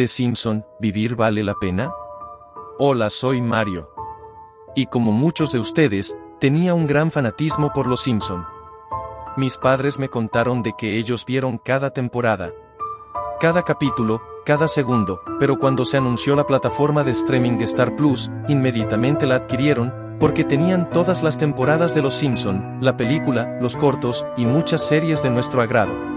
The Simpson, ¿vivir vale la pena? Hola, soy Mario. Y como muchos de ustedes, tenía un gran fanatismo por los Simpson. Mis padres me contaron de que ellos vieron cada temporada, cada capítulo, cada segundo, pero cuando se anunció la plataforma de streaming de Star Plus, inmediatamente la adquirieron, porque tenían todas las temporadas de Los Simpson, la película, los cortos, y muchas series de nuestro agrado.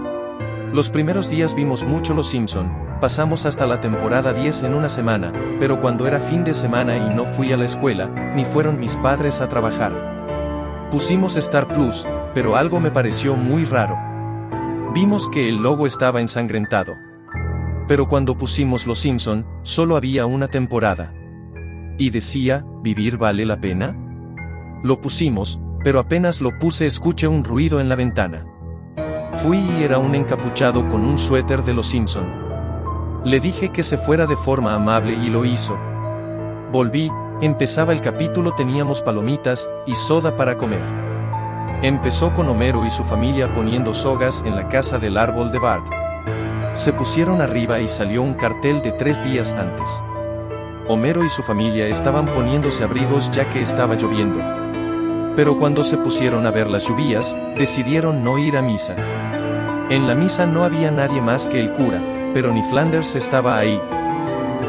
Los primeros días vimos mucho Los Simpson, pasamos hasta la temporada 10 en una semana, pero cuando era fin de semana y no fui a la escuela, ni fueron mis padres a trabajar. Pusimos Star Plus, pero algo me pareció muy raro. Vimos que el logo estaba ensangrentado. Pero cuando pusimos Los Simpson, solo había una temporada. Y decía, ¿vivir vale la pena? Lo pusimos, pero apenas lo puse escuché un ruido en la ventana. Fui y era un encapuchado con un suéter de Los Simpson. Le dije que se fuera de forma amable y lo hizo. Volví, empezaba el capítulo teníamos palomitas y soda para comer. Empezó con Homero y su familia poniendo sogas en la casa del árbol de Bart. Se pusieron arriba y salió un cartel de tres días antes. Homero y su familia estaban poniéndose abrigos ya que estaba lloviendo. Pero cuando se pusieron a ver las lluvias, decidieron no ir a misa. En la misa no había nadie más que el cura, pero ni Flanders estaba ahí.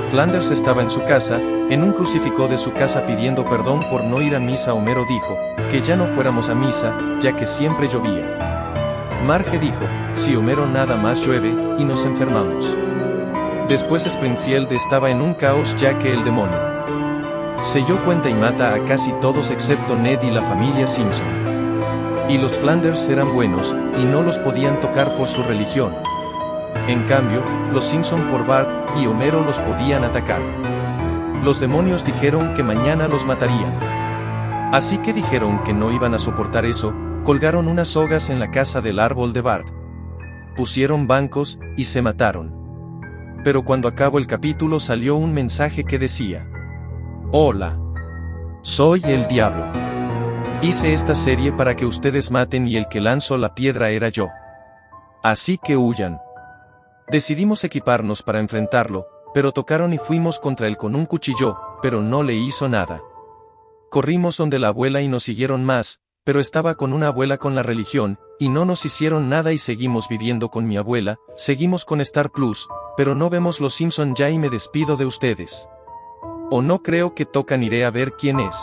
Flanders estaba en su casa, en un crucifijo de su casa pidiendo perdón por no ir a misa. Homero dijo, que ya no fuéramos a misa, ya que siempre llovía. Marge dijo, si Homero nada más llueve, y nos enfermamos. Después Springfield estaba en un caos ya que el demonio se cuenta y mata a casi todos excepto Ned y la familia Simpson. Y los Flanders eran buenos, y no los podían tocar por su religión. En cambio, los Simpson por Bart y Homero los podían atacar. Los demonios dijeron que mañana los matarían. Así que dijeron que no iban a soportar eso, Colgaron unas sogas en la casa del árbol de Bart. Pusieron bancos, y se mataron. Pero cuando acabó el capítulo salió un mensaje que decía, Hola. Soy el diablo. Hice esta serie para que ustedes maten y el que lanzó la piedra era yo. Así que huyan. Decidimos equiparnos para enfrentarlo, pero tocaron y fuimos contra él con un cuchillo, pero no le hizo nada. Corrimos donde la abuela y nos siguieron más, pero estaba con una abuela con la religión, y no nos hicieron nada y seguimos viviendo con mi abuela, seguimos con Star Plus, pero no vemos Los Simpson ya y me despido de ustedes. O no creo que tocan iré a ver quién es.